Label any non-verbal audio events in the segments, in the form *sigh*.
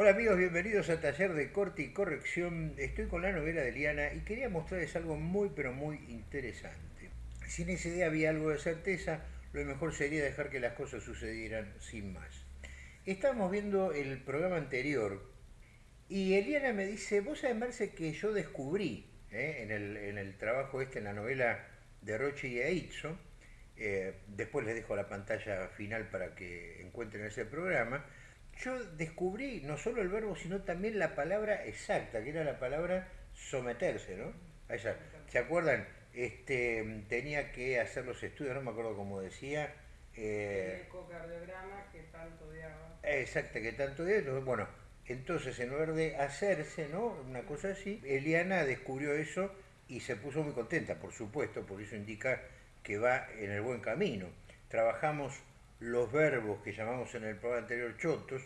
Hola amigos, bienvenidos a Taller de Corte y Corrección. Estoy con la novela de Liana y quería mostrarles algo muy pero muy interesante. Si en esa idea había algo de certeza, lo mejor sería dejar que las cosas sucedieran sin más. Estábamos viendo el programa anterior y Eliana me dice, vos sabés Marce que yo descubrí eh, en, el, trabajo este, en la novela de Roche y Aitzo, eh, después les dejo la pantalla final para que encuentren ese programa, yo descubrí no solo el verbo, sino también la palabra exacta, que era la palabra someterse, ¿no? ¿Se acuerdan? Este, tenía que hacer los estudios, no me acuerdo cómo decía. Eh, el ecocardiograma que tanto odiaba. Exacto, que tanto odiaba. Bueno, entonces en lugar de hacerse, ¿no? Una cosa así, Eliana descubrió eso y se puso muy contenta, por supuesto, por eso indica que va en el buen camino. Trabajamos los verbos que llamamos en el programa anterior chotos,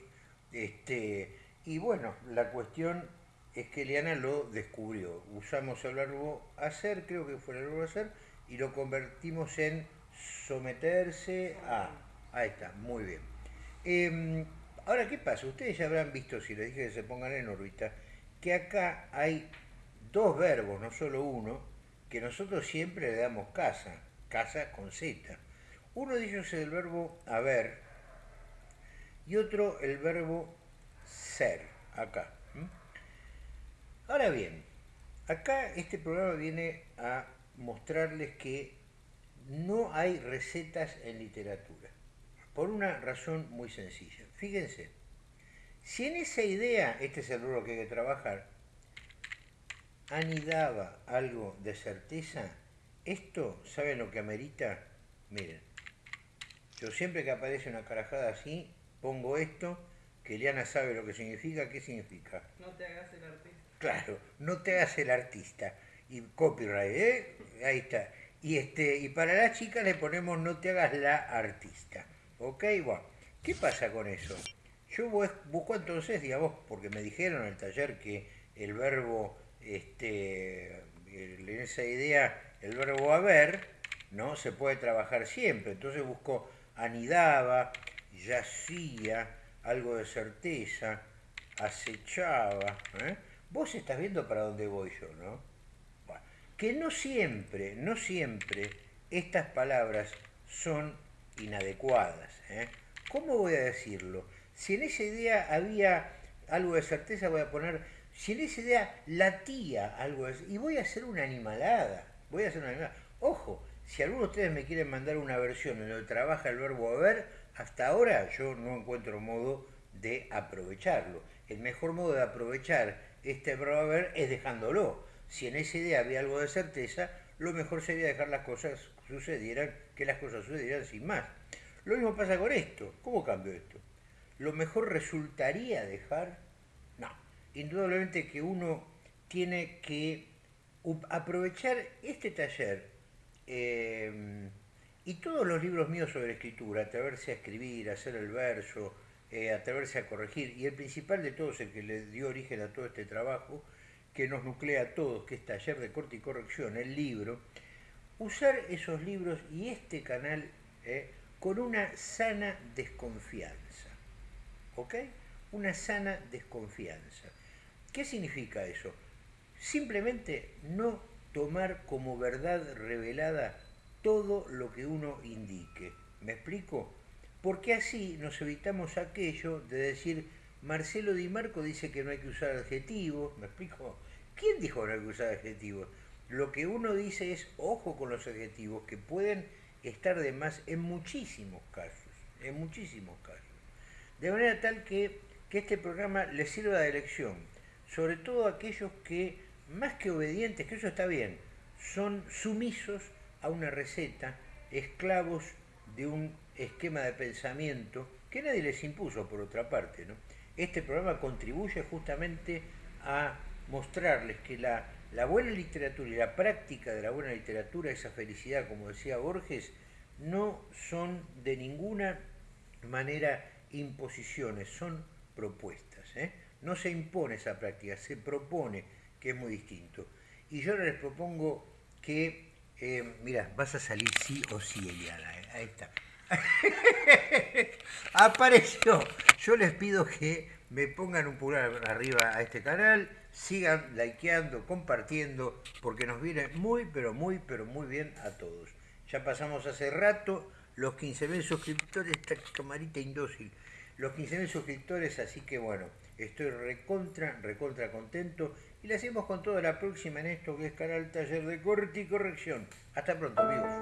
este, y bueno, la cuestión es que Eliana lo descubrió. Usamos el verbo hacer, creo que fue el verbo hacer, y lo convertimos en someterse a. Ahí está, muy bien. Em, ahora, ¿qué pasa? Ustedes ya habrán visto, si les dije que se pongan en órbita, que acá hay dos verbos, no solo uno, que nosotros siempre le damos casa, casa con Z. Uno de ellos es el verbo haber y otro el verbo ser, acá. Ahora bien, acá este programa viene a mostrarles que no hay recetas en literatura, por una razón muy sencilla. Fíjense, si en esa idea, este es el verbo que hay que trabajar, anidaba algo de certeza, esto, ¿saben lo que amerita? Miren, yo siempre que aparece una carajada así, pongo esto, que Eliana sabe lo que significa, ¿qué significa? No te hagas el artista. Claro, no te hagas el artista. Y copyright, ¿eh? Ahí está. Y, este, y para la chica le ponemos no te hagas la artista. ¿Ok? Bueno, ¿qué pasa con eso? Yo busco entonces, digamos, porque me dijeron en el taller que el verbo, este, en esa idea, el verbo haber, ¿no? Se puede trabajar siempre. Entonces busco anidaba, yacía, algo de certeza, acechaba. ¿eh? Vos estás viendo para dónde voy yo, ¿no? que no siempre, no siempre estas palabras son inadecuadas. ¿eh? ¿Cómo voy a decirlo? Si en esa idea había algo de certeza, voy a poner, si en esa idea latía algo de y voy a hacer una animalada, voy a hacer una animalada. Ojo, si alguno de ustedes me quieren mandar una versión en donde trabaja el verbo haber, hasta ahora yo no encuentro modo de aprovecharlo. El mejor modo de aprovechar este verbo haber es dejándolo. Si en esa idea había algo de certeza, lo mejor sería dejar las cosas sucedieran, que las cosas sucedieran sin más. Lo mismo pasa con esto. ¿Cómo cambio esto? Lo mejor resultaría dejar... No, indudablemente que uno tiene que aprovechar este taller Em, y todos los libros míos sobre escritura, atreverse a escribir, hacer el verso, eh, atreverse a corregir, y el principal de todos, el que le dio origen a todo este trabajo, que nos nuclea a todos, que es Taller de Corte y Corrección, el libro, usar esos libros y este canal eh, con una sana desconfianza. ¿Ok? Una sana desconfianza. ¿Qué significa eso? Simplemente no tomar como verdad revelada todo lo que uno indique. ¿Me explico? Porque así nos evitamos aquello de decir, Marcelo Di Marco dice que no hay que usar adjetivos, ¿me explico? ¿Quién dijo que no hay que usar adjetivos? Lo que uno dice es, ojo con los adjetivos, que pueden estar de más en muchísimos casos, en muchísimos casos. De manera tal que, que este programa les sirva de lección, sobre todo a aquellos que más que obedientes, que eso está bien, son sumisos a una receta, esclavos de un esquema de pensamiento que nadie les impuso por otra parte. ¿no? Este programa contribuye justamente a mostrarles que la, la buena literatura y la práctica de la buena literatura, esa felicidad, como decía Borges, no son de ninguna manera imposiciones, son propuestas. ¿eh? No se impone esa práctica, se propone que es muy distinto. Y yo les propongo que, eh, mira, vas a salir sí o sí, Eliana, ahí está. *laughs* Apareció. Yo les pido que me pongan un pulgar arriba a este canal, sigan likeando, compartiendo, porque nos viene muy, pero muy, pero muy bien a todos. Ya pasamos hace rato los 15.000 suscriptores, esta camarita indócil, los 15.000 suscriptores, así que bueno, estoy recontra, recontra contento y le hacemos con toda la próxima en esto que es Canal Taller de Corte y Corrección. Hasta pronto amigos.